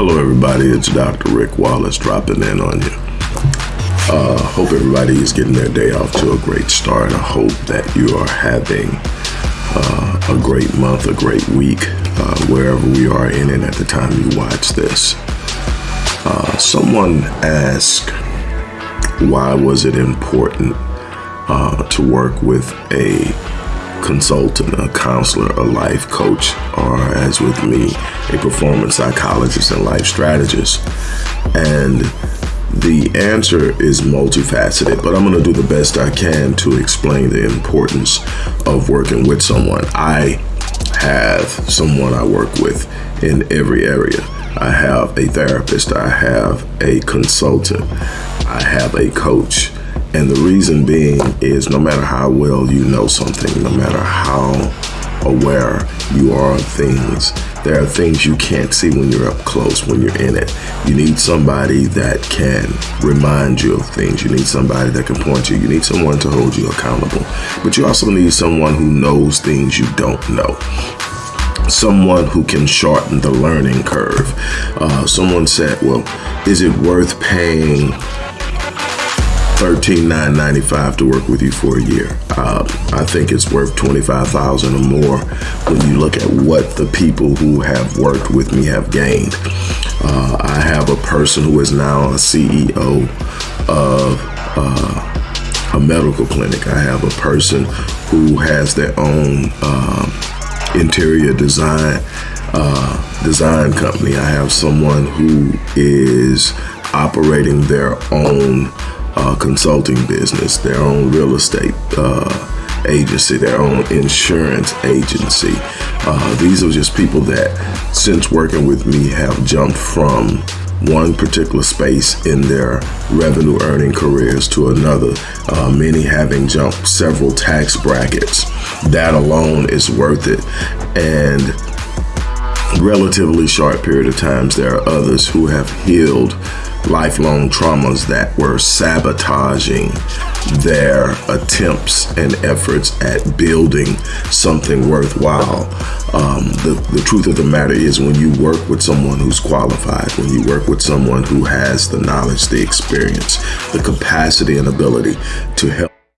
Hello, everybody. It's Dr. Rick Wallace dropping in on you. Uh, hope everybody is getting their day off to a great start. I hope that you are having uh, a great month, a great week, uh, wherever we are in it at the time you watch this. Uh, someone asked, why was it important uh, to work with a consultant, a counselor, a life coach, or as with me, a performance psychologist and life strategist? And the answer is multifaceted, but I'm going to do the best I can to explain the importance of working with someone. I have someone I work with in every area. I have a therapist, I have a consultant, I have a coach. And the reason being is no matter how well you know something, no matter how aware you are of things, there are things you can't see when you're up close, when you're in it. You need somebody that can remind you of things. You need somebody that can point you. You need someone to hold you accountable. But you also need someone who knows things you don't know someone who can shorten the learning curve. Uh, someone said, well, is it worth paying 13,995 to work with you for a year. Uh, I think it's worth 25000 or more when you look at what the people who have worked with me have gained. Uh, I have a person who is now a CEO of uh, a medical clinic. I have a person who has their own uh, interior design uh, design company. I have someone who is operating their own uh, consulting business, their own real estate uh, agency, their own insurance agency. Uh, these are just people that, since working with me, have jumped from one particular space in their revenue earning careers to another, uh, many having jumped several tax brackets. That alone is worth it. And relatively short period of times, there are others who have healed lifelong traumas that were sabotaging their attempts and efforts at building something worthwhile. Um, the, the truth of the matter is when you work with someone who's qualified, when you work with someone who has the knowledge, the experience, the capacity and ability to help